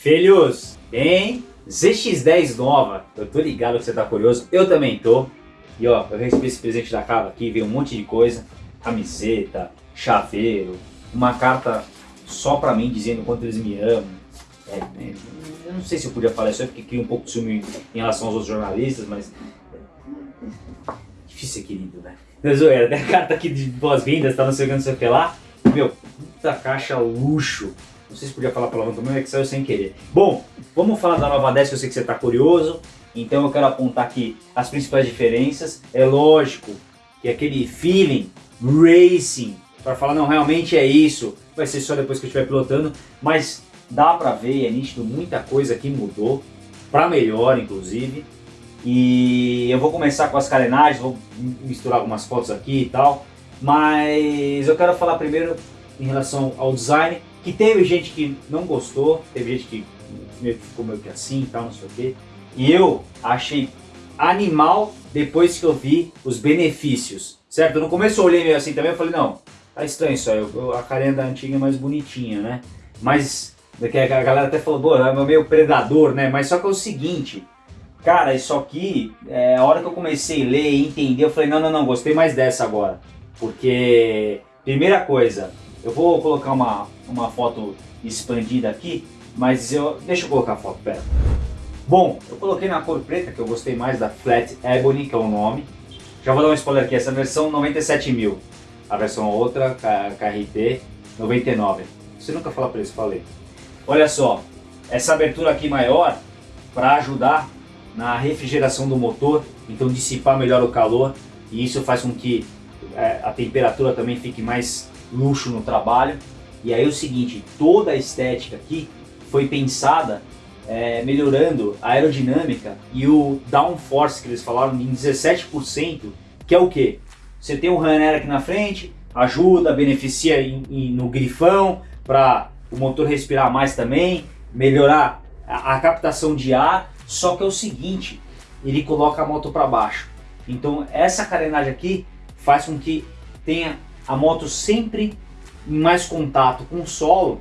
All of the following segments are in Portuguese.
Filhos, tem ZX10 nova. Eu tô ligado que você tá curioso, eu também tô. E ó, eu recebi esse presente da Carla aqui, veio um monte de coisa. Camiseta, chaveiro, uma carta só pra mim dizendo quanto eles me amam. É, é, eu não sei se eu podia falar isso aí porque cria um pouco de ciúme em relação aos outros jornalistas, mas... Difícil ser querido, né? Não, zoeira, tem a carta aqui de boas-vindas, tá não sei o que, não sei o que lá. Meu, puta caixa luxo. Não sei se podia falar palavrão também, é que saiu sem querer. Bom, vamos falar da nova 10 que eu sei que você está curioso. Então eu quero apontar aqui as principais diferenças. É lógico que aquele feeling racing, para falar não, realmente é isso, vai ser só depois que eu estiver pilotando, mas dá para ver, é nítido, muita coisa aqui mudou, para melhor inclusive. E eu vou começar com as carenagens, vou misturar algumas fotos aqui e tal, mas eu quero falar primeiro em relação ao design, que teve gente que não gostou, teve gente que meio que ficou meio que assim e tal, não sei o quê. E eu achei animal depois que eu vi os benefícios, certo? No começo eu olhei meio assim também, eu falei, não, tá estranho isso aí, a carinha da antiga é mais bonitinha, né? Mas, daqui a galera até falou, pô, é meio predador, né? Mas só que é o seguinte, cara, isso aqui, é, a hora que eu comecei a ler e entender, eu falei, não, não, não, gostei mais dessa agora. Porque, primeira coisa, eu vou colocar uma, uma foto expandida aqui, mas eu... Deixa eu colocar a foto, pera. Bom, eu coloquei na cor preta, que eu gostei mais da Flat Ebony, que é o nome. Já vou dar um spoiler aqui, essa versão 97 mil. A versão outra, KRT, 99. Você nunca fala preço, falei. Olha só, essa abertura aqui maior, para ajudar na refrigeração do motor, então dissipar melhor o calor, e isso faz com que é, a temperatura também fique mais luxo no trabalho. E aí é o seguinte, toda a estética aqui foi pensada é, melhorando a aerodinâmica e o downforce que eles falaram em 17%, que é o que? Você tem um runner aqui na frente, ajuda, beneficia em, em, no grifão para o motor respirar mais também, melhorar a, a captação de ar, só que é o seguinte, ele coloca a moto para baixo. Então essa carenagem aqui faz com que tenha a moto sempre em mais contato com o solo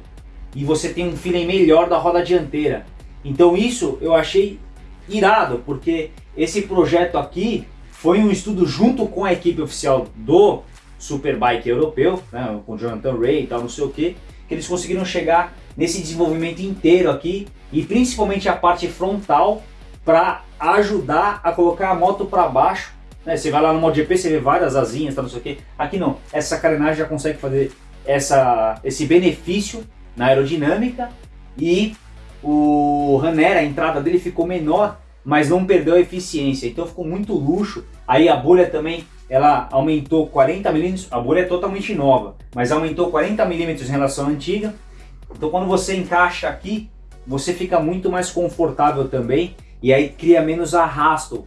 e você tem um feeling melhor da roda dianteira. Então isso eu achei irado, porque esse projeto aqui foi um estudo junto com a equipe oficial do Superbike europeu, né, com Jonathan Ray e tal, não sei o que, que eles conseguiram chegar nesse desenvolvimento inteiro aqui e principalmente a parte frontal para ajudar a colocar a moto para baixo né? Você vai lá no MotoGP, você vê várias asinhas, tá, não sei o que. Aqui não, essa carenagem já consegue fazer essa, esse benefício na aerodinâmica e o Ranera, a entrada dele ficou menor, mas não perdeu a eficiência, então ficou muito luxo. Aí a bolha também, ela aumentou 40 milímetros, a bolha é totalmente nova, mas aumentou 40 milímetros em relação à antiga. Então quando você encaixa aqui, você fica muito mais confortável também e aí cria menos arrasto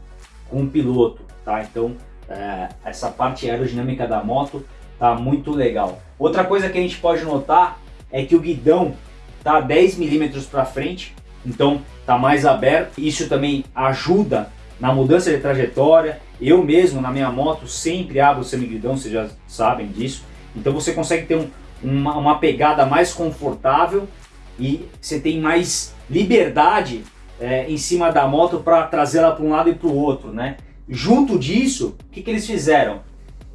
com o piloto tá? Então é, essa parte aerodinâmica da moto tá muito legal. Outra coisa que a gente pode notar é que o guidão tá 10 milímetros para frente, então tá mais aberto. Isso também ajuda na mudança de trajetória. Eu mesmo na minha moto sempre abro o semiguidão, vocês já sabem disso. Então você consegue ter um, uma, uma pegada mais confortável e você tem mais liberdade é, em cima da moto para trazê-la para um lado e para o outro, né? Junto disso, o que, que eles fizeram?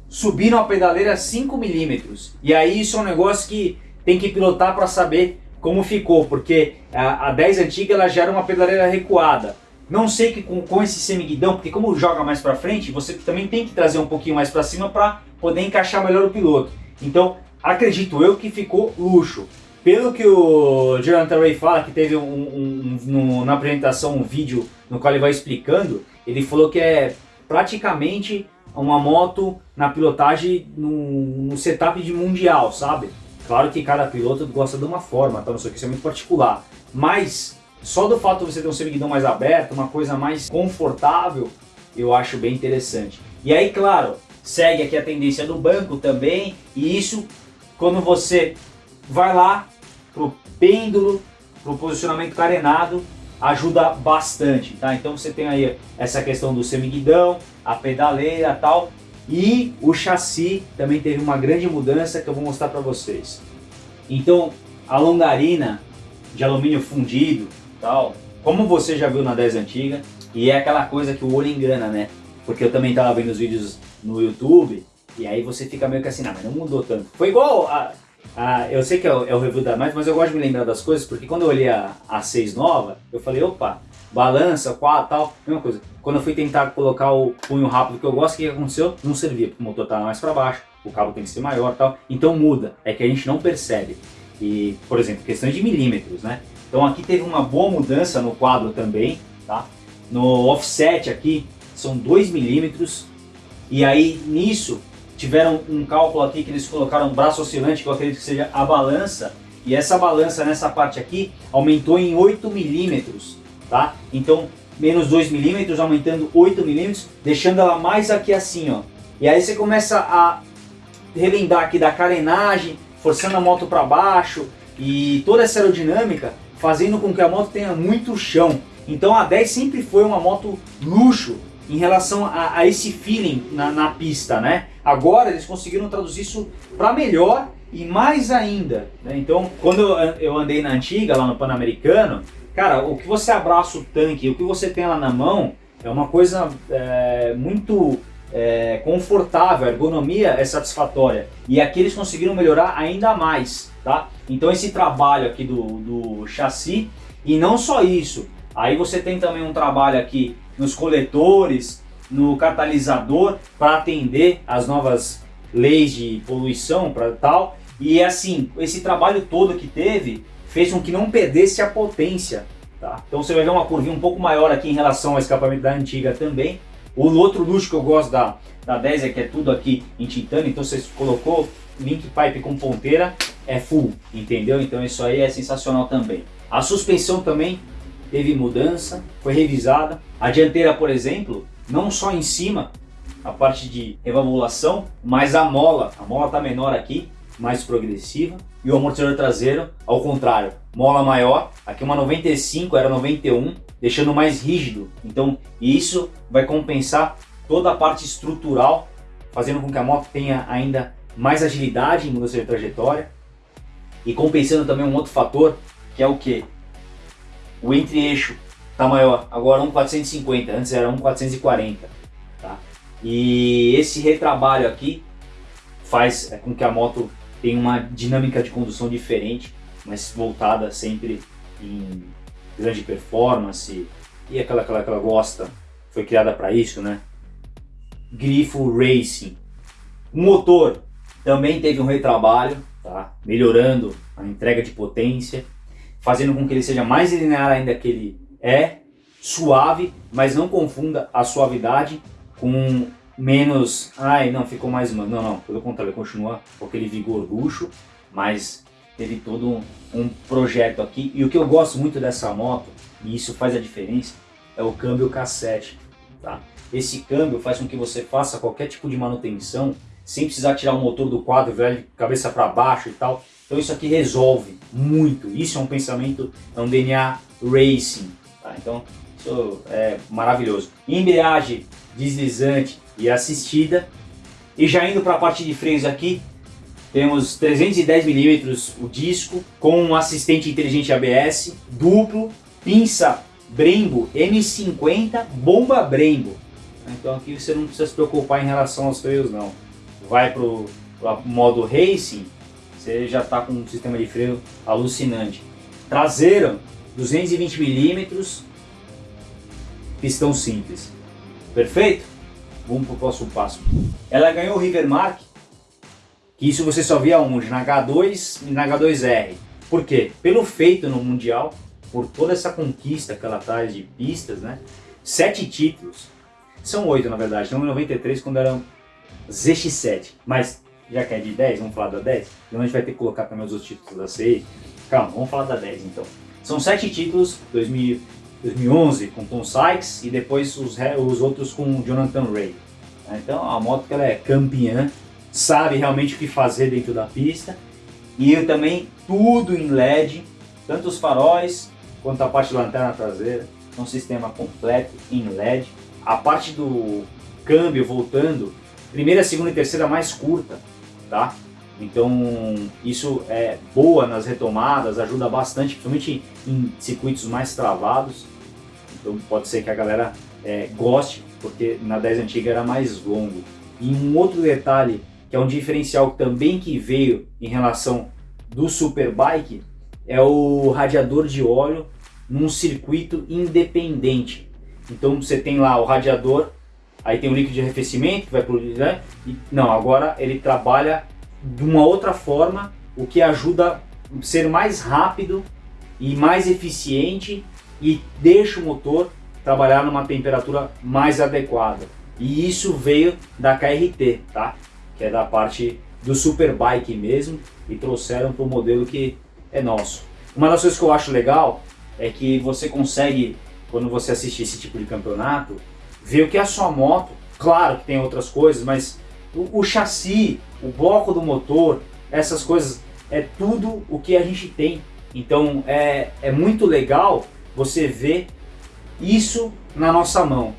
Subiram a pedaleira 5 milímetros. E aí isso é um negócio que tem que pilotar para saber como ficou, porque a, a 10 antiga ela já era uma pedaleira recuada. Não sei que com, com esse semiguidão, porque como joga mais para frente, você também tem que trazer um pouquinho mais para cima para poder encaixar melhor o piloto. Então, acredito eu que ficou luxo. Pelo que o Jonathan Ray fala, que teve um, um, um, na apresentação um vídeo no qual ele vai explicando, ele falou que é praticamente uma moto na pilotagem no, no setup de mundial, sabe? Claro que cada piloto gosta de uma forma, então não sei o que, é muito particular. Mas só do fato de você ter um semiguidão mais aberto, uma coisa mais confortável, eu acho bem interessante. E aí, claro, segue aqui a tendência do banco também, e isso quando você vai lá pro pêndulo, pro posicionamento carenado, ajuda bastante, tá? Então você tem aí essa questão do semiguidão, a pedaleira tal, e o chassi também teve uma grande mudança que eu vou mostrar para vocês. Então a longarina de alumínio fundido tal, como você já viu na 10 antiga, e é aquela coisa que o olho engana, né? Porque eu também tava vendo os vídeos no YouTube, e aí você fica meio que assim, não, mas não mudou tanto. Foi igual a... a eu sei que é o, é o review da mais, mas eu gosto de me lembrar das coisas, porque quando eu olhei a, a 6 nova, eu falei, opa, balança, quatro, tal, mesma coisa. Quando eu fui tentar colocar o punho rápido que eu gosto, o que aconteceu? Não servia, porque o motor estava mais para baixo, o cabo tem que ser maior tal, então muda, é que a gente não percebe. E, por exemplo, questão de milímetros, né? Então aqui teve uma boa mudança no quadro também, tá? No offset aqui são 2 milímetros, e aí nisso tiveram um cálculo aqui que eles colocaram um braço oscilante, que eu acredito que seja a balança, e essa balança nessa parte aqui aumentou em 8 milímetros, tá? Então, menos 2 milímetros, aumentando 8 milímetros, deixando ela mais aqui assim, ó. E aí você começa a relembrar aqui da carenagem, forçando a moto para baixo e toda essa aerodinâmica, fazendo com que a moto tenha muito chão. Então a 10 sempre foi uma moto luxo em relação a, a esse feeling na, na, pista, né? Agora eles conseguiram traduzir isso para melhor e mais ainda. Né? Então, quando eu, andei na antiga, lá no Pan-Americano, Cara, o que você abraça o tanque, o que você tem lá na mão, é uma coisa é, muito é, confortável, a ergonomia é satisfatória. E aqui eles conseguiram melhorar ainda mais, tá? Então esse trabalho aqui do, do chassi, e não só isso, aí você tem também um trabalho aqui nos coletores, no catalisador, para atender as novas leis de poluição para tal. E assim, esse trabalho todo que teve, fez com que não perdesse a potência. Tá? Então você vai ver uma curvinha um pouco maior aqui em relação ao escapamento da antiga também. O outro luxo que eu gosto da, da 10 é que é tudo aqui em titânio, então você colocou link pipe com ponteira, é full, entendeu? Então isso aí é sensacional também. A suspensão também teve mudança, foi revisada. A dianteira, por exemplo, não só em cima, a parte de revalvulação, mas a mola, a mola está menor aqui, mais progressiva e o amortecedor traseiro ao contrário, mola maior, aqui uma 95 era 91, deixando mais rígido. Então isso vai compensar toda a parte estrutural, fazendo com que a moto tenha ainda mais agilidade em mudança de trajetória e compensando também um outro fator que é o que? O entre-eixo está maior, agora 1.450, antes era 1.440. Tá? E esse retrabalho aqui faz com que a moto tem uma dinâmica de condução diferente, mas voltada sempre em grande performance e aquela que ela gosta, foi criada para isso, né? Grifo Racing. O motor também teve um retrabalho, tá? melhorando a entrega de potência, fazendo com que ele seja mais linear ainda que ele é, suave, mas não confunda a suavidade com menos, ai não, ficou mais, não, não, pelo contrário, continua com aquele vigor luxo, mas teve todo um, projeto aqui, e o que eu gosto muito dessa moto, e isso faz a diferença, é o câmbio cassete, tá? Esse câmbio faz com que você faça qualquer tipo de manutenção, sem precisar tirar o motor do quadro, velho, cabeça para baixo e tal, então isso aqui resolve muito, isso é um pensamento, é um DNA Racing? Então isso é maravilhoso. Embreagem deslizante e assistida. E já indo para a parte de freios aqui, temos 310 milímetros o disco, com um assistente inteligente ABS, duplo, pinça Brembo M50, bomba Brembo. Então aqui você não precisa se preocupar em relação aos freios não. Vai para o modo Racing, você já está com um sistema de freio alucinante. Traseiro, 220 milímetros, pistão simples. Perfeito? Vamos para o próximo passo. Ela ganhou o Rivermark, que isso você só via onde? Na H2 e na H2R. Por quê? Pelo feito no Mundial, por toda essa conquista que ela traz de pistas, né? Sete títulos. São oito, na verdade. Não em 93, quando eram ZX7. Mas, já que é de 10, vamos falar da 10? Então a gente vai ter que colocar também os outros títulos da CI. Calma, vamos falar da 10 então. São sete títulos, 2000, 2011 com Tom Sykes e depois os, os outros com Jonathan Ray. Então a moto que ela é campeã, sabe realmente o que fazer dentro da pista e também tudo em LED, tanto os faróis quanto a parte da lanterna traseira, um sistema completo em LED. A parte do câmbio voltando, primeira, segunda e terceira mais curta, tá? Então isso é boa nas retomadas, ajuda bastante, principalmente em circuitos mais travados. Então pode ser que a galera é, goste, porque na 10 antiga era mais longo. E um outro detalhe, que é um diferencial também que veio em relação do Superbike, é o radiador de óleo num circuito independente. Então você tem lá o radiador, aí tem o líquido de arrefecimento que vai pro, né? E, não, agora ele trabalha de uma outra forma, o que ajuda a ser mais rápido e mais eficiente e deixa o motor trabalhar numa temperatura mais adequada. E isso veio da KRT, tá? Que é da parte do Superbike mesmo e trouxeram para o modelo que é nosso. Uma das coisas que eu acho legal é que você consegue, quando você assiste esse tipo de campeonato, ver o que é a sua moto. Claro que tem outras coisas, mas o, o chassi, o bloco do motor, essas coisas, é tudo o que a gente tem. Então é, é muito legal você ver isso na nossa mão,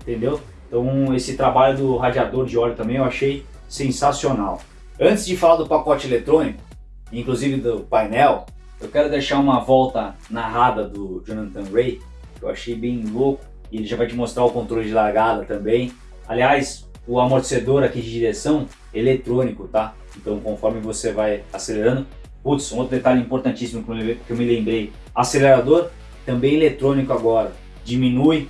entendeu? Então esse trabalho do radiador de óleo também eu achei sensacional. Antes de falar do pacote eletrônico, inclusive do painel, eu quero deixar uma volta narrada do Jonathan Ray, que eu achei bem louco, e ele já vai te mostrar o controle de largada também. Aliás, o amortecedor aqui de direção eletrônico, tá? Então conforme você vai acelerando, putz, um outro detalhe importantíssimo que eu me lembrei, acelerador também eletrônico agora, diminui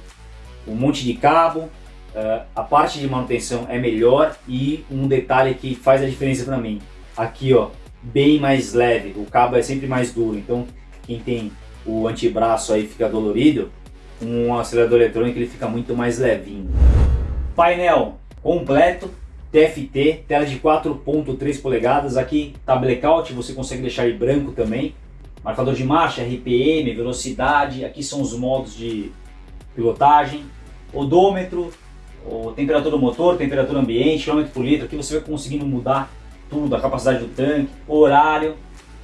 um monte de cabo, uh, a parte de manutenção é melhor e um detalhe que faz a diferença para mim, aqui ó, bem mais leve, o cabo é sempre mais duro, então quem tem o antebraço aí fica dolorido, um acelerador eletrônico ele fica muito mais levinho. Painel completo, TFT, tela de 4.3 polegadas, aqui tá blackout, você consegue deixar ele branco também, marcador de marcha, RPM, velocidade, aqui são os modos de pilotagem, odômetro, temperatura do motor, temperatura ambiente, quilômetro por litro, aqui você vai conseguindo mudar tudo, a capacidade do tanque, horário,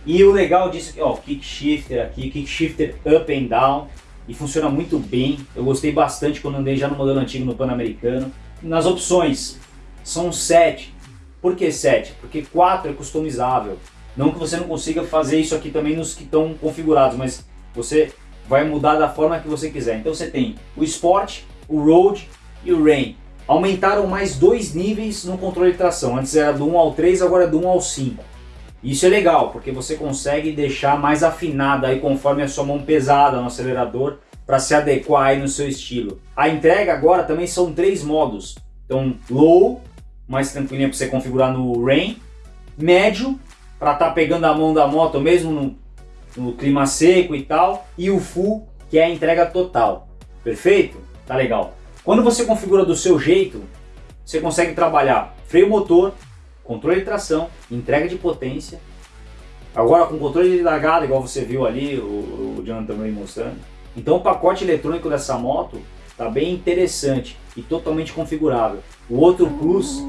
e o legal disso ó, kick shifter aqui, kick shifter up and down, e funciona muito bem, eu gostei bastante quando andei já no modelo antigo no Pan-Americano, nas opções, são 7. Por que 7? Porque 4 é customizável. Não que você não consiga fazer isso aqui também nos que estão configurados, mas você vai mudar da forma que você quiser. Então você tem o Sport, o Road e o Rain. Aumentaram mais dois níveis no controle de tração. Antes era do 1 ao 3, agora é do 1 ao 5. Isso é legal, porque você consegue deixar mais afinada aí conforme a sua mão pesada no acelerador para se adequar aí no seu estilo. A entrega agora também são três modos. Então, low, mais tranquilinha para você configurar no rain, médio, para estar tá pegando a mão da moto mesmo no, no, clima seco e tal, e o full, que é a entrega total. Perfeito? Tá legal. Quando você configura do seu jeito, você consegue trabalhar freio motor, controle de tração, entrega de potência, agora com controle de largada, igual você viu ali, o, o Jonathan também mostrando, então o pacote eletrônico dessa moto está bem interessante e totalmente configurável. O outro plus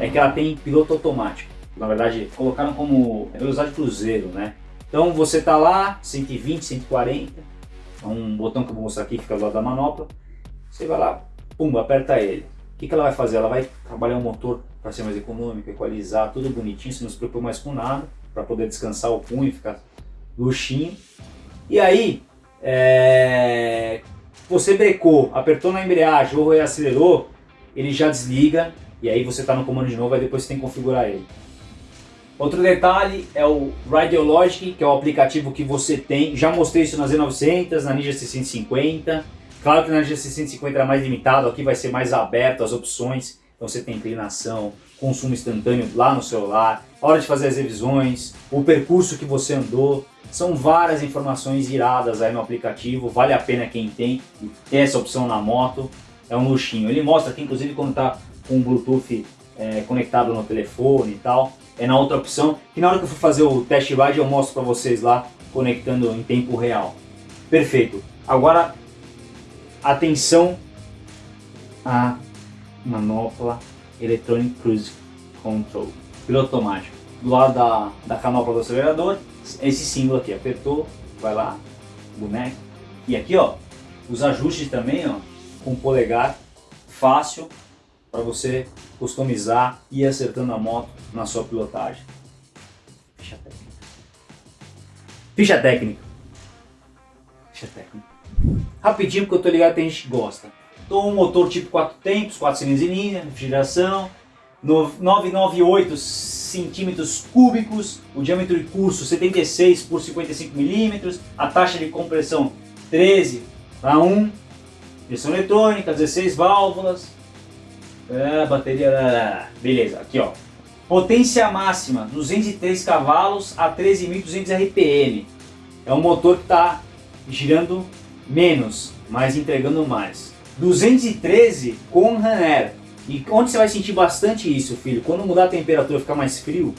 é que ela tem piloto automático. Na verdade, colocaram como velocidade cruzeiro, né? Então você está lá, 120, 140, é um botão que eu vou mostrar aqui, fica do lado da manopla. Você vai lá, pum, aperta ele. O que, que ela vai fazer? Ela vai trabalhar o motor para ser mais econômico, equalizar, tudo bonitinho, você não se preocupa mais com nada, para poder descansar o punho, ficar luxinho. E aí, é, você brecou, apertou na embreagem ou acelerou, ele já desliga e aí você está no comando de novo, e depois você tem que configurar ele. Outro detalhe é o Radiologic, que é o aplicativo que você tem. Já mostrei isso na Z900, na Ninja 650. Claro que na Ninja 650 é mais limitado, aqui vai ser mais aberto as opções. Então você tem inclinação, consumo instantâneo lá no celular, hora de fazer as revisões, o percurso que você andou, são várias informações iradas aí no aplicativo, vale a pena quem tem ter essa opção na moto, é um luxinho. Ele mostra aqui inclusive quando está com o Bluetooth é, conectado no telefone e tal, é na outra opção, que na hora que eu for fazer o test ride eu mostro para vocês lá, conectando em tempo real. Perfeito. Agora, atenção à manopla Electronic Cruise Control, piloto automático. Do lado da, da canopla do acelerador, esse símbolo aqui, apertou, vai lá, boneco. E aqui, ó, os ajustes também, ó, com polegar, fácil para você customizar e ir acertando a moto na sua pilotagem. Ficha técnica. Ficha técnica. Ficha técnica. Rapidinho, porque eu tô ligado que tem gente que gosta. Então, um motor tipo 4 tempos, 4 cilindros em linha, refrigeração, 998 centímetros cúbicos, o diâmetro de curso 76 por 55 milímetros, a taxa de compressão 13 para 1, pressão eletrônica, 16 válvulas, é, bateria, beleza, aqui ó, potência máxima 203 cavalos a 13.200 RPM, é um motor que está girando menos, mas entregando mais. 213 com Raner, e onde você vai sentir bastante isso, filho? Quando mudar a temperatura ficar mais frio,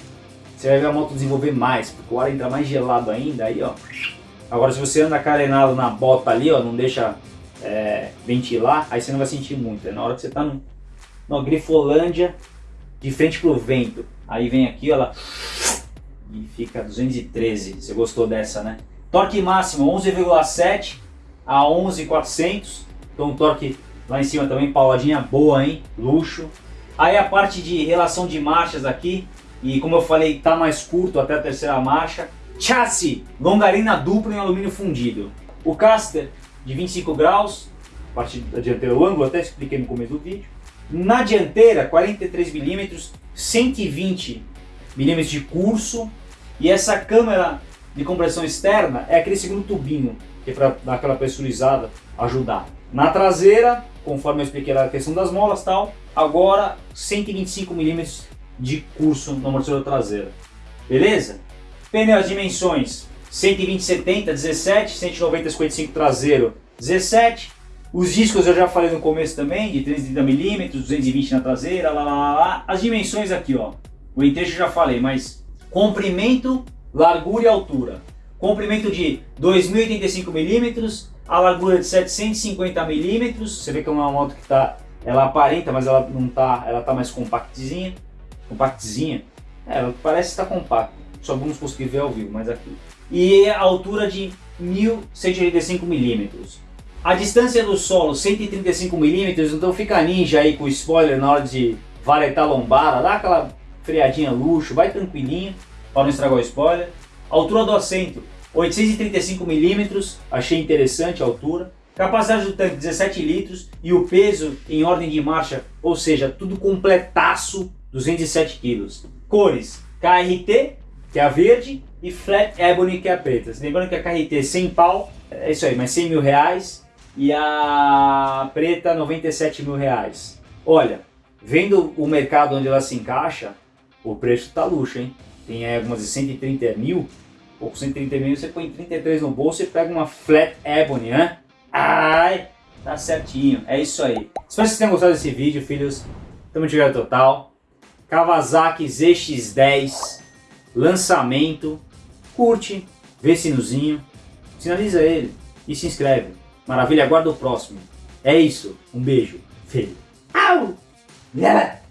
você vai ver a moto desenvolver mais, porque o ar entra mais gelado ainda, aí ó. Agora se você anda carenado na bota ali, ó, não deixa é, ventilar, aí você não vai sentir muito. É na hora que você tá no, no Grifolândia, de frente pro vento. Aí vem aqui, ó, ela e fica 213. Você gostou dessa, né? Torque máximo 11,7 a 11,400. Então torque Lá em cima também pauladinha boa, hein? Luxo. Aí a parte de relação de marchas aqui. E como eu falei, tá mais curto até a terceira marcha. Chassi, longarina dupla em alumínio fundido. O caster de 25 graus, parte da dianteira, o ângulo até expliquei no começo do vídeo. Na dianteira, 43 mm, 120 mm de curso. E essa câmera de compressão externa é aquele segundo tubinho, que é para dar aquela pressurizada, ajudar. Na traseira, conforme eu expliquei a questão das molas tal, agora 125 mm de curso no amortecedor traseiro. Beleza? Pneu as dimensões 120 70 17, 190 55 traseiro 17. Os discos eu já falei no começo também, de 330 mm, 220 na traseira, lá, lá, lá, lá. As dimensões aqui, ó. O eixo eu já falei, mas comprimento, largura e altura. Comprimento de 2.085 mm, a largura de 750 milímetros, você vê que é uma moto que tá, ela aparenta, mas ela não tá, ela tá mais compactzinha, compactzinha, é, ela parece estar compacta, só vamos conseguir ver ao vivo, mas aqui. E a altura de 1185 milímetros. A distância do solo 135 milímetros, então fica ninja aí com o spoiler na hora de varetar lombada, dá aquela freadinha luxo, vai tranquilinho para não estragar o spoiler. A altura do assento 835 milímetros, achei interessante a altura. Capacidade do tanque 17 litros e o peso em ordem de marcha, ou seja, tudo completaço, 207 quilos. Cores, KRT, que é a verde, e Flat Ebony, que é a preta. Lembrando que a KRT 100 pau, é isso aí, mas 100 mil reais, e a preta 97 mil reais. Olha, vendo o mercado onde ela se encaixa, o preço tá luxo, hein? Tem algumas de 130 mil, ou com 130 mil, você põe 33 no bolso e pega uma Flat Ebony, né? Ai, tá certinho, é isso aí. Espero que vocês tenham gostado desse vídeo, filhos. Tamo de total. Kawasaki ZX10, lançamento. Curte, vê sinuzinho, sinaliza ele e se inscreve. Maravilha, aguarda o próximo. É isso, um beijo, filho. Au! Yeah.